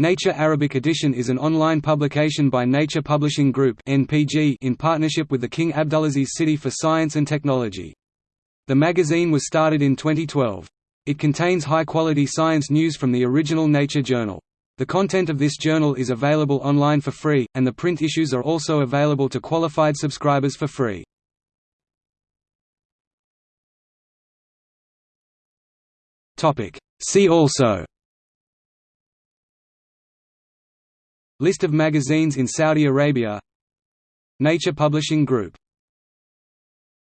Nature Arabic Edition is an online publication by Nature Publishing Group in partnership with the King Abdulaziz City for Science and Technology. The magazine was started in 2012. It contains high-quality science news from the original Nature journal. The content of this journal is available online for free, and the print issues are also available to qualified subscribers for free. See also List of magazines in Saudi Arabia. Nature Publishing Group